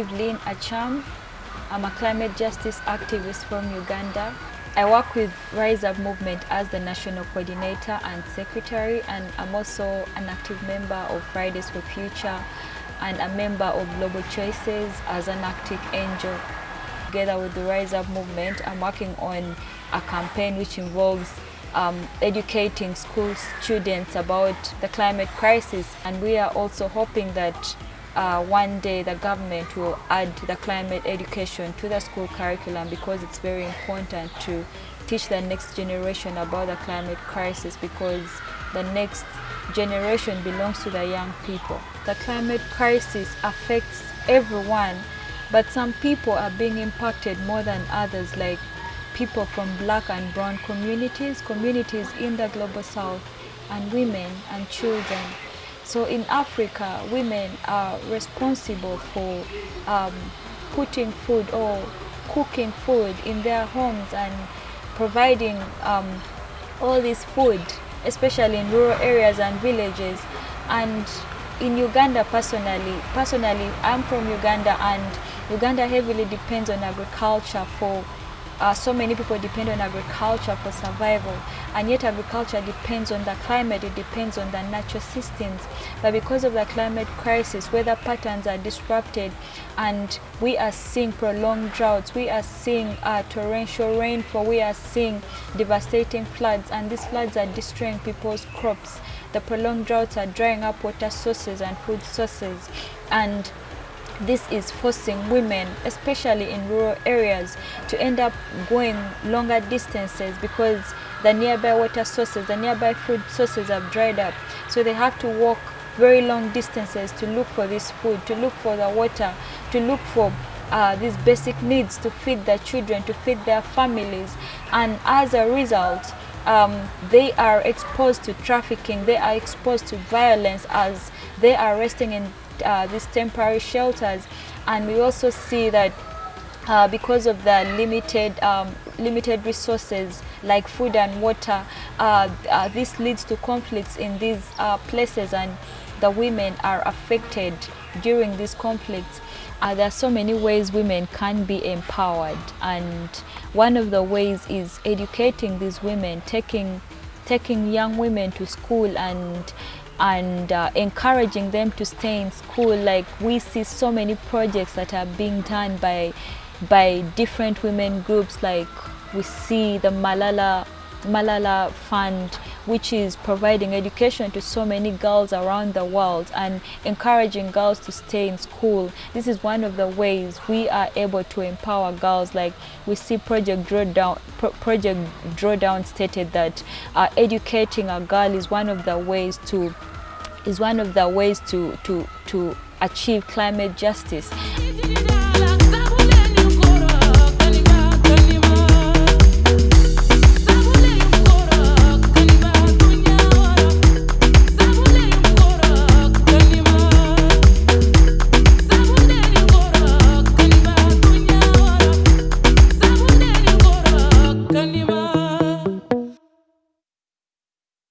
Evelyn Acham. I'm a climate justice activist from Uganda. I work with Rise Up Movement as the national coordinator and secretary and I'm also an active member of Fridays for Future and a member of Global Choices as an Arctic Angel. Together with the Rise Up Movement, I'm working on a campaign which involves um, educating school students about the climate crisis and we are also hoping that uh, one day the government will add the climate education to the school curriculum because it's very important to teach the next generation about the climate crisis because the next generation belongs to the young people. The climate crisis affects everyone but some people are being impacted more than others like people from black and brown communities, communities in the global south and women and children. So in Africa, women are responsible for um, putting food or cooking food in their homes and providing um, all this food, especially in rural areas and villages. And in Uganda personally, personally, I'm from Uganda and Uganda heavily depends on agriculture for uh, so many people depend on agriculture for survival. And yet agriculture depends on the climate, it depends on the natural systems. But because of the climate crisis, weather patterns are disrupted and we are seeing prolonged droughts, we are seeing uh, torrential rainfall, we are seeing devastating floods. And these floods are destroying people's crops. The prolonged droughts are drying up water sources and food sources. And this is forcing women, especially in rural areas, to end up going longer distances because the nearby water sources, the nearby food sources have dried up. So they have to walk very long distances to look for this food, to look for the water, to look for uh, these basic needs to feed their children, to feed their families. And as a result, um, they are exposed to trafficking, they are exposed to violence as they are resting in uh, these temporary shelters. And we also see that uh, because of the limited um, limited resources like food and water uh, uh this leads to conflicts in these uh, places and the women are affected during these conflicts. Uh, there are so many ways women can be empowered. And one of the ways is educating these women taking taking young women to school and and uh, encouraging them to stay in school. Like we see so many projects that are being done by by different women groups. Like we see the Malala Malala Fund which is providing education to so many girls around the world and encouraging girls to stay in school. This is one of the ways we are able to empower girls like we see Project Drawdown, Pro Project Drawdown stated that uh, educating a girl is one of the ways to is one of the ways to, to, to achieve climate justice.